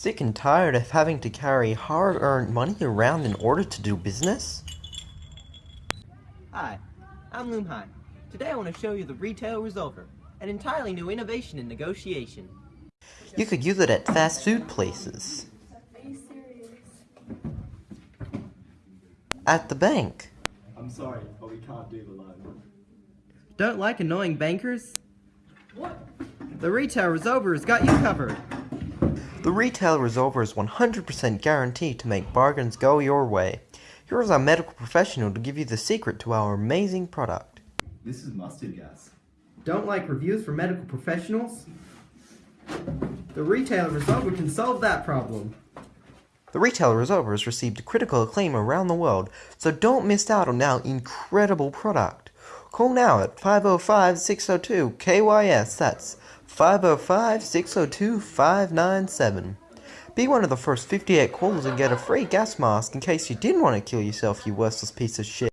Sick and tired of having to carry hard earned money around in order to do business? Hi, I'm Loom Hai. Today I want to show you the Retail Resolver, an entirely new innovation in negotiation. You could use it at fast food places. Are you serious? At the bank. I'm sorry, but we can't do the loan. Don't like annoying bankers? What? The Retail Resolver has got you covered. The Retail Resolver is 100% guaranteed to make bargains go your way. Here is our medical professional to give you the secret to our amazing product. This is mustard gas. Don't like reviews from medical professionals? The Retail Resolver can solve that problem. The Retail Resolver has received critical acclaim around the world, so don't miss out on our incredible product. Call now at 505-602-KYS, that's 505-602-597. Be one of the first 58 callers and get a free gas mask in case you didn't want to kill yourself, you worthless piece of shit.